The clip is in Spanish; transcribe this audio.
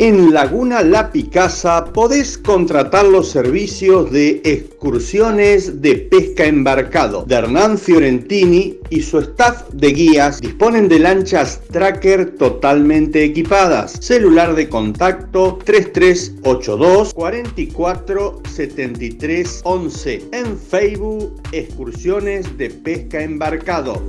En Laguna La Picasa podés contratar los servicios de excursiones de pesca embarcado de Hernán Fiorentini y su staff de guías disponen de lanchas tracker totalmente equipadas. Celular de contacto 3382 44 73 11. En Facebook, excursiones de pesca embarcado.